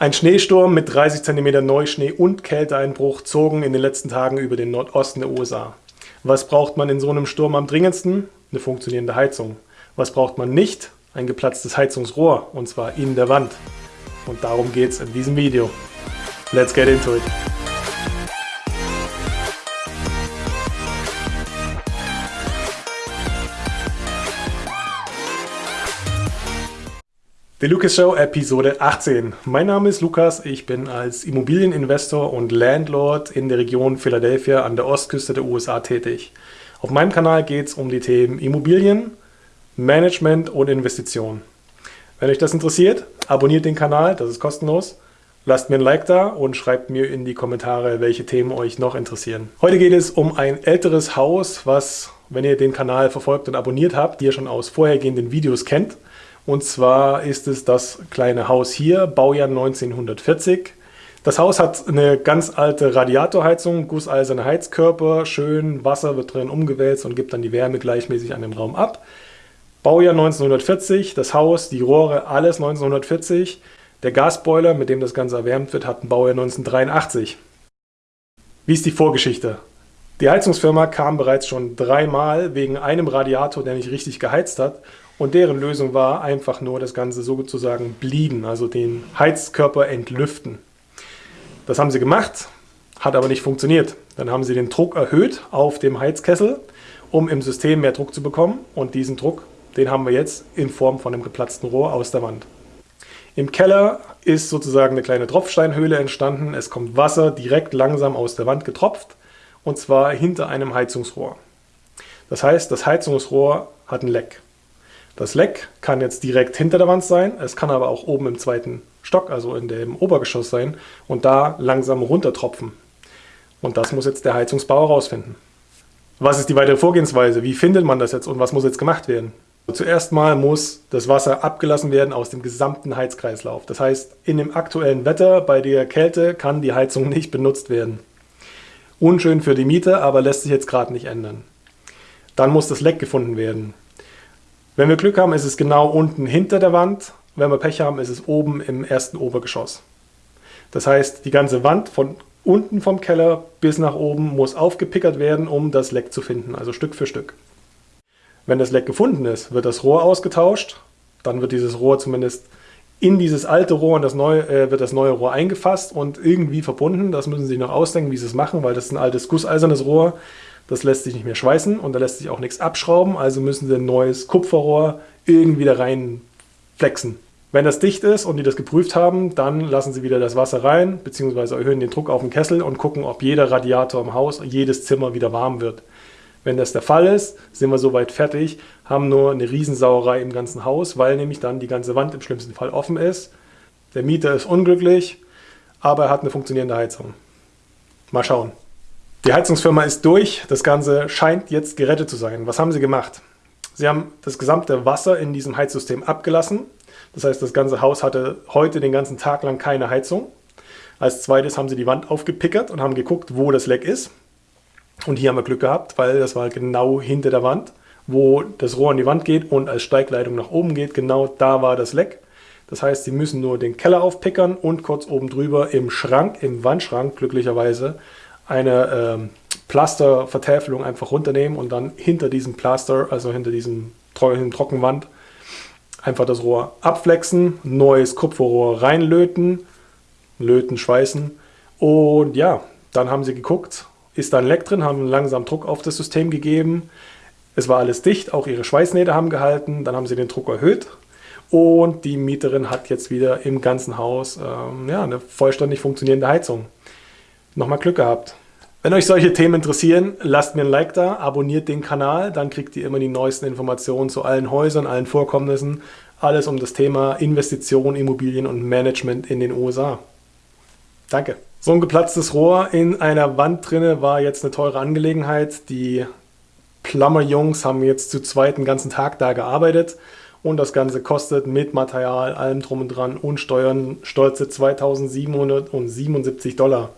Ein Schneesturm mit 30 cm Neuschnee und Kälteeinbruch zogen in den letzten Tagen über den Nordosten der USA. Was braucht man in so einem Sturm am dringendsten? Eine funktionierende Heizung. Was braucht man nicht? Ein geplatztes Heizungsrohr, und zwar in der Wand. Und darum geht es in diesem Video. Let's get into it! Die Lucas Show Episode 18. Mein Name ist Lukas, ich bin als Immobilieninvestor und Landlord in der Region Philadelphia an der Ostküste der USA tätig. Auf meinem Kanal geht es um die Themen Immobilien, Management und Investition. Wenn euch das interessiert, abonniert den Kanal, das ist kostenlos. Lasst mir ein Like da und schreibt mir in die Kommentare, welche Themen euch noch interessieren. Heute geht es um ein älteres Haus, was, wenn ihr den Kanal verfolgt und abonniert habt, ihr schon aus vorhergehenden Videos kennt. Und zwar ist es das kleine Haus hier, Baujahr 1940. Das Haus hat eine ganz alte Radiatorheizung, gusseiserne Heizkörper, schön Wasser wird drin umgewälzt und gibt dann die Wärme gleichmäßig an den Raum ab. Baujahr 1940, das Haus, die Rohre, alles 1940. Der Gasboiler, mit dem das Ganze erwärmt wird, hat ein Baujahr 1983. Wie ist die Vorgeschichte? Die Heizungsfirma kam bereits schon dreimal wegen einem Radiator, der nicht richtig geheizt hat und deren Lösung war einfach nur das Ganze sozusagen blieben, also den Heizkörper entlüften. Das haben sie gemacht, hat aber nicht funktioniert. Dann haben sie den Druck erhöht auf dem Heizkessel, um im System mehr Druck zu bekommen. Und diesen Druck, den haben wir jetzt in Form von einem geplatzten Rohr aus der Wand. Im Keller ist sozusagen eine kleine Tropfsteinhöhle entstanden. Es kommt Wasser direkt langsam aus der Wand getropft und zwar hinter einem Heizungsrohr. Das heißt, das Heizungsrohr hat ein Leck. Das Leck kann jetzt direkt hinter der Wand sein, es kann aber auch oben im zweiten Stock, also in dem Obergeschoss sein und da langsam runtertropfen. Und das muss jetzt der Heizungsbauer rausfinden. Was ist die weitere Vorgehensweise? Wie findet man das jetzt und was muss jetzt gemacht werden? Zuerst mal muss das Wasser abgelassen werden aus dem gesamten Heizkreislauf. Das heißt, in dem aktuellen Wetter bei der Kälte kann die Heizung nicht benutzt werden. Unschön für die Mieter, aber lässt sich jetzt gerade nicht ändern. Dann muss das Leck gefunden werden. Wenn wir Glück haben, ist es genau unten hinter der Wand. Wenn wir Pech haben, ist es oben im ersten Obergeschoss. Das heißt, die ganze Wand von unten vom Keller bis nach oben muss aufgepickert werden, um das Leck zu finden, also Stück für Stück. Wenn das Leck gefunden ist, wird das Rohr ausgetauscht. Dann wird dieses Rohr zumindest in dieses alte Rohr und das neue, äh, wird das neue Rohr eingefasst und irgendwie verbunden. Das müssen Sie sich noch ausdenken, wie Sie es machen, weil das ist ein altes gusseisernes Rohr. Das lässt sich nicht mehr schweißen und da lässt sich auch nichts abschrauben, also müssen sie ein neues Kupferrohr irgendwie da rein flexen. Wenn das dicht ist und die das geprüft haben, dann lassen sie wieder das Wasser rein, beziehungsweise erhöhen den Druck auf den Kessel und gucken, ob jeder Radiator im Haus, jedes Zimmer wieder warm wird. Wenn das der Fall ist, sind wir soweit fertig, haben nur eine Riesensauerei im ganzen Haus, weil nämlich dann die ganze Wand im schlimmsten Fall offen ist. Der Mieter ist unglücklich, aber er hat eine funktionierende Heizung. Mal schauen. Die Heizungsfirma ist durch, das Ganze scheint jetzt gerettet zu sein. Was haben sie gemacht? Sie haben das gesamte Wasser in diesem Heizsystem abgelassen. Das heißt, das ganze Haus hatte heute den ganzen Tag lang keine Heizung. Als zweites haben sie die Wand aufgepickert und haben geguckt, wo das Leck ist. Und hier haben wir Glück gehabt, weil das war genau hinter der Wand, wo das Rohr an die Wand geht und als Steigleitung nach oben geht. Genau da war das Leck. Das heißt, sie müssen nur den Keller aufpickern und kurz oben drüber im Schrank, im Wandschrank glücklicherweise, eine ähm, Plastervertäfelung einfach runternehmen und dann hinter diesem Plaster, also hinter diesem Trockenwand, einfach das Rohr abflexen, neues Kupferrohr reinlöten, löten, schweißen und ja, dann haben sie geguckt, ist da ein Leck drin, haben langsam Druck auf das System gegeben, es war alles dicht, auch ihre Schweißnähte haben gehalten, dann haben sie den Druck erhöht und die Mieterin hat jetzt wieder im ganzen Haus ähm, ja, eine vollständig funktionierende Heizung. Nochmal Glück gehabt. Wenn euch solche Themen interessieren, lasst mir ein Like da, abonniert den Kanal, dann kriegt ihr immer die neuesten Informationen zu allen Häusern, allen Vorkommnissen, alles um das Thema Investition, Immobilien und Management in den USA. Danke. So ein geplatztes Rohr in einer Wand drinne war jetzt eine teure Angelegenheit. Die Plumber-Jungs haben jetzt zu zweit den ganzen Tag da gearbeitet und das Ganze kostet mit Material, allem drum und dran und Steuern stolze 2777 Dollar.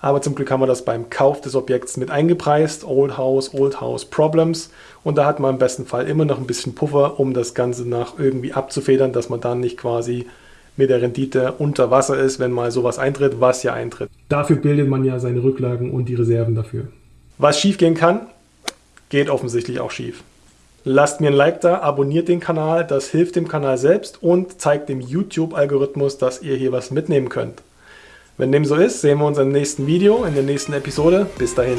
Aber zum Glück haben wir das beim Kauf des Objekts mit eingepreist. Old House, Old House Problems. Und da hat man im besten Fall immer noch ein bisschen Puffer, um das Ganze nach irgendwie abzufedern, dass man dann nicht quasi mit der Rendite unter Wasser ist, wenn mal sowas eintritt, was ja eintritt. Dafür bildet man ja seine Rücklagen und die Reserven dafür. Was schief gehen kann, geht offensichtlich auch schief. Lasst mir ein Like da, abonniert den Kanal, das hilft dem Kanal selbst und zeigt dem YouTube-Algorithmus, dass ihr hier was mitnehmen könnt. Wenn dem so ist, sehen wir uns im nächsten Video, in der nächsten Episode. Bis dahin.